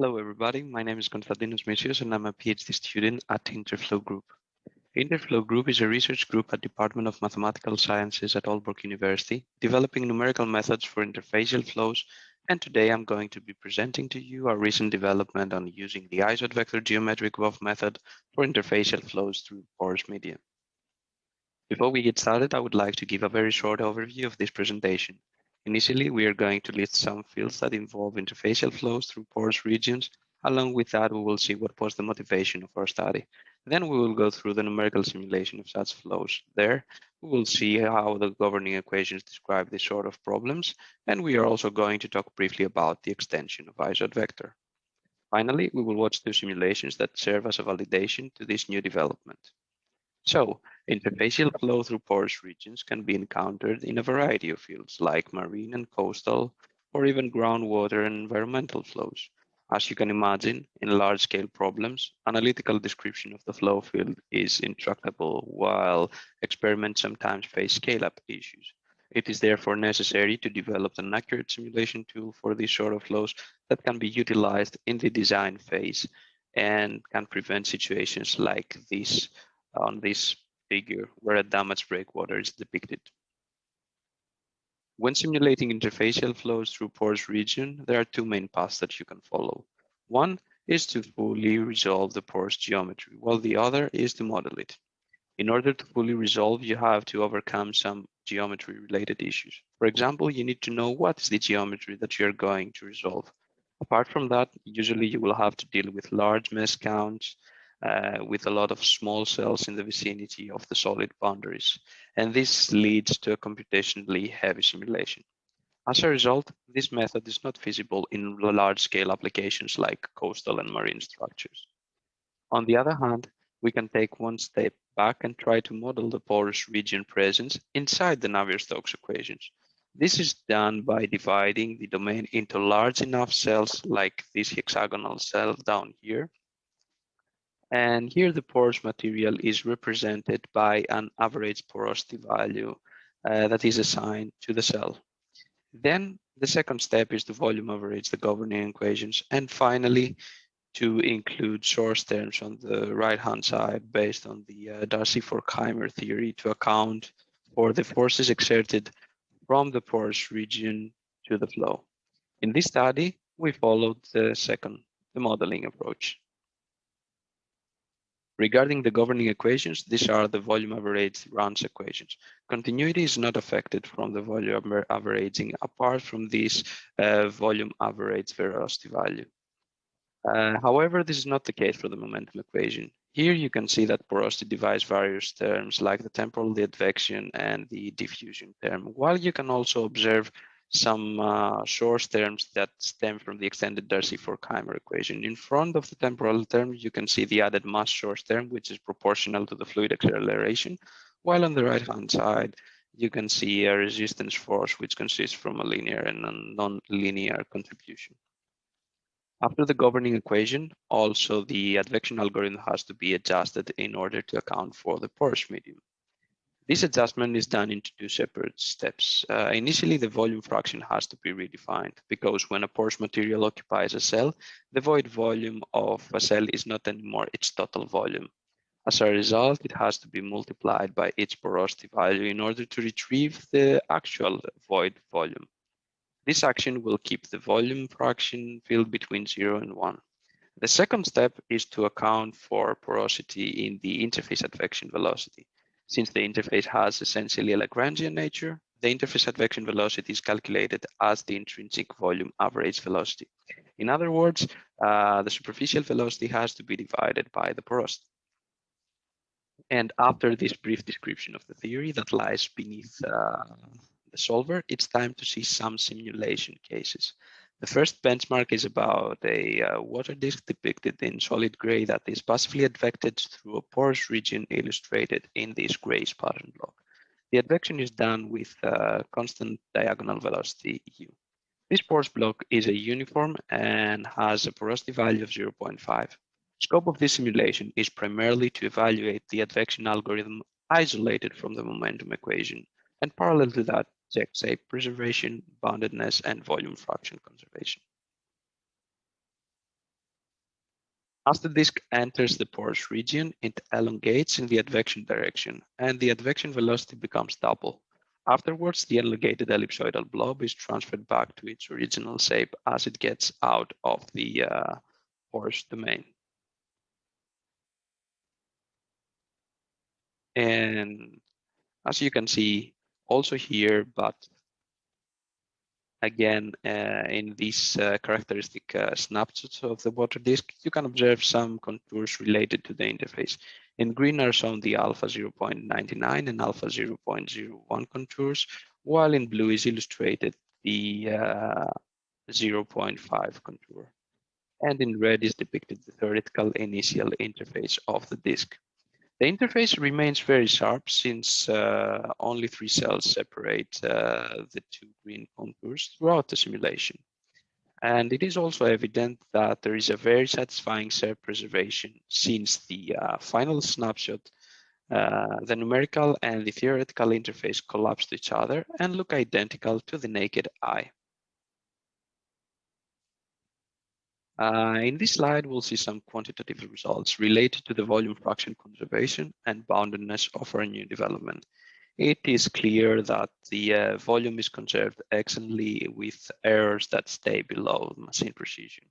Hello, everybody. My name is Konstantinos Missios, and I'm a PhD student at Interflow Group. Interflow Group is a research group at Department of Mathematical Sciences at Aalborg University, developing numerical methods for interfacial flows. And today I'm going to be presenting to you our recent development on using the isoAdvector geometric VoF method for interfacial flows through porous media. Before we get started, I would like to give a very short overview of this presentation. Initially, we are going to list some fields that involve interfacial flows through porous regions. Along with that, we will see what was the motivation of our study. Then we will go through the numerical simulation of such flows. There, we will see how the governing equations describe this sort of problems, and we are also going to talk briefly about the extension of isoAdvector. Finally, we will watch two simulations that serve as a validation to this new development. So interfacial flow through porous regions can be encountered in a variety of fields like marine and coastal, or even groundwater and environmental flows. As you can imagine, in large-scale problems, analytical description of the flow field is intractable, while experiments sometimes face scale-up issues. It is therefore necessary to develop an accurate simulation tool for these sort of flows that can be utilized in the design phase and can prevent situations like this on this figure where a damaged breakwater is depicted. When simulating interfacial flows through porous region, there are two main paths that you can follow. One is to fully resolve the porous geometry, while the other is to model it. In order to fully resolve, you have to overcome some geometry related issues. For example, you need to know what is the geometry that you're going to resolve. Apart from that, usually you will have to deal with large mesh counts, uh, with a lot of small cells in the vicinity of the solid boundaries. And this leads to a computationally heavy simulation. As a result, this method is not feasible in large scale applications like coastal and marine structures. On the other hand, we can take one step back and try to model the porous region presence inside the Navier-Stokes equations. This is done by dividing the domain into large enough cells like this hexagonal cell down here and here the porous material is represented by an average porosity value uh, that is assigned to the cell. Then the second step is to volume average the governing equations. And finally, to include source terms on the right-hand side based on the uh, Darcy-Forchheimer theory to account for the forces exerted from the porous region to the flow. In this study, we followed the second, the modeling approach. Regarding the governing equations, these are the volume average RANS equations. Continuity is not affected from the volume averaging apart from this uh, volume average velocity value. Uh, however, this is not the case for the momentum equation. Here you can see that porosity divides various terms like the temporal advection and the diffusion term, while you can also observe some uh, source terms that stem from the extended Darcy-Forchheimer equation. In front of the temporal term, you can see the added mass source term, which is proportional to the fluid acceleration, while on the right-hand side, you can see a resistance force, which consists from a linear and a non-linear contribution. After the governing equation, also the advection algorithm has to be adjusted in order to account for the porous medium. This adjustment is done into two separate steps. Uh, initially, the volume fraction has to be redefined because when a porous material occupies a cell, the void volume of a cell is not anymore its total volume. As a result, it has to be multiplied by its porosity value in order to retrieve the actual void volume. This action will keep the volume fraction field between 0 and 1. The second step is to account for porosity in the interface advection velocity. Since the interface has essentially a Lagrangian nature, the interface advection velocity is calculated as the intrinsic volume average velocity. In other words, uh, the superficial velocity has to be divided by the porosity. And after this brief description of the theory that lies beneath uh, the solver, it's time to see some simulation cases. The first benchmark is about a uh, water disk depicted in solid gray that is passively advected through a porous region illustrated in this gray pattern block. The advection is done with uh, constant diagonal velocity u. This porous block is a uniform and has a porosity value of 0.5. Scope of this simulation is primarily to evaluate the advection algorithm isolated from the momentum equation. And parallel to that, check shape preservation, boundedness, and volume fraction conservation. As the disk enters the porous region, it elongates in the advection direction and the advection velocity becomes double. Afterwards, the elongated ellipsoidal blob is transferred back to its original shape as it gets out of the uh, porous domain. And as you can see also here, but again, uh, in these uh, characteristic uh, snapshots of the water disk, you can observe some contours related to the interface. In green are shown the alpha 0.99 and alpha 0.01 contours, while in blue is illustrated the uh, 0.5 contour. And in red is depicted the theoretical initial interface of the disk. The interface remains very sharp since uh, only three cells separate uh, the two green contours throughout the simulation. And it is also evident that there is a very satisfying shape preservation since the uh, final snapshot, uh, the numerical and the theoretical interface collapse to each other and look identical to the naked eye. Uh, in this slide, we'll see some quantitative results related to the volume fraction conservation and boundedness of our new development. It is clear that the uh, volume is conserved excellently with errors that stay below machine precision.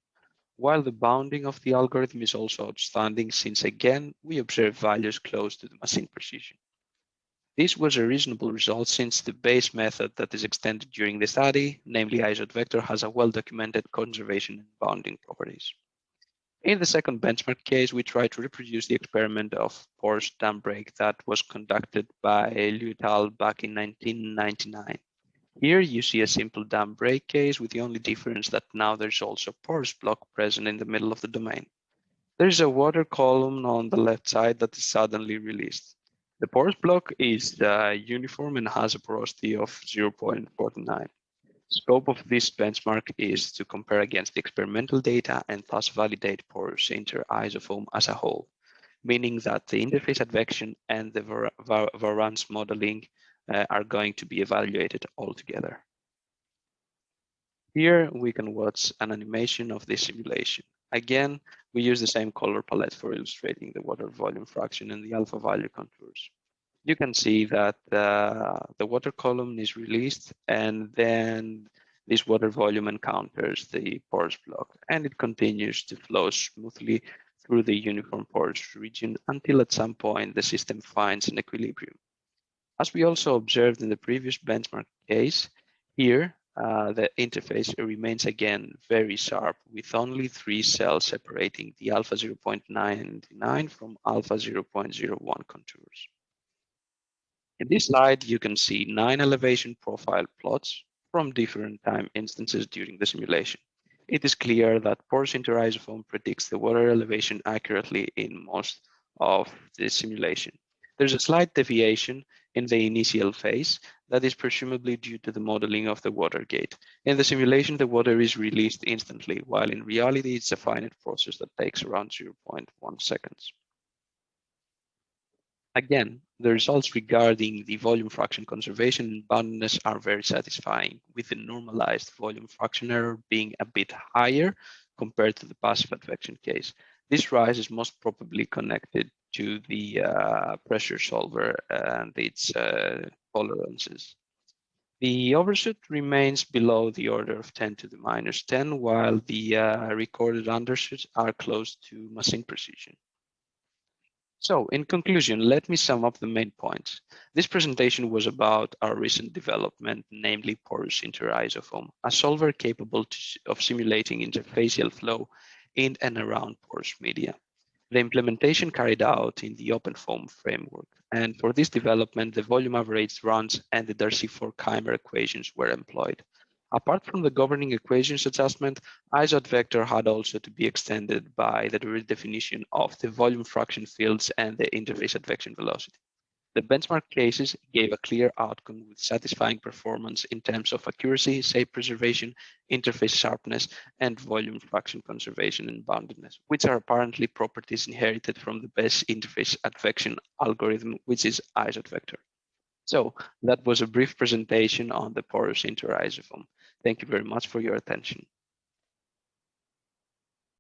While the bounding of the algorithm is also outstanding since again, we observe values close to the machine precision. This was a reasonable result since the base method that is extended during the study, namely isoAdvector, has a well-documented conservation and bounding properties. In the second benchmark case, we tried to reproduce the experiment of porous dam break that was conducted by Liu et al. back in 1999. Here you see a simple dam break case with the only difference that now there's also a porous block present in the middle of the domain. There's a water column on the left side that is suddenly released. The porous block is uh, uniform and has a porosity of 0.49. Scope of this benchmark is to compare against the experimental data and thus validate porous interIsoFoam as a whole, meaning that the interface advection and the var var variance modeling uh, are going to be evaluated all together. Here we can watch an animation of this simulation. Again, we use the same color palette for illustrating the water volume fraction and the alpha value contours. You can see that uh, the water column is released and then this water volume encounters the porous block and it continues to flow smoothly through the uniform porous region until at some point the system finds an equilibrium. As we also observed in the previous benchmark case, here uh, the interface remains again very sharp with only three cells separating the alpha 0.99 from alpha 0.01 contours. In this slide, you can see nine elevation profile plots from different time instances during the simulation. It is clear that porous interIsoFoam predicts the water elevation accurately in most of the simulation. There's a slight deviation in the initial phase that is presumably due to the modeling of the water gate. In the simulation, the water is released instantly, while in reality, it's a finite process that takes around 0.1 seconds. Again, the results regarding the volume fraction conservation and boundedness are very satisfying, with the normalized volume fraction error being a bit higher compared to the passive advection case. This rise is most probably connected to the uh, pressure solver and its uh, tolerances. The overshoot remains below the order of 10 to the minus 10, while the uh, recorded undershoots are close to machine precision. So in conclusion, let me sum up the main points. This presentation was about our recent development, namely porous interIsoFoam, a solver capable to, of simulating interfacial flow in and around porous media the implementation carried out in the OpenFOAM framework. And for this development, the volume average RANS and the Darcy-Forchheimer equations were employed. Apart from the governing equations adjustment, isoAdvector had also to be extended by the redefinition of the volume fraction fields and the interface advection velocity. The benchmark cases gave a clear outcome with satisfying performance in terms of accuracy, shape preservation, interface sharpness, and volume fraction conservation and boundedness, which are apparently properties inherited from the best interface advection algorithm, which is isoAdvector. So that was a brief presentation on the porous interIsoFoam. Thank you very much for your attention.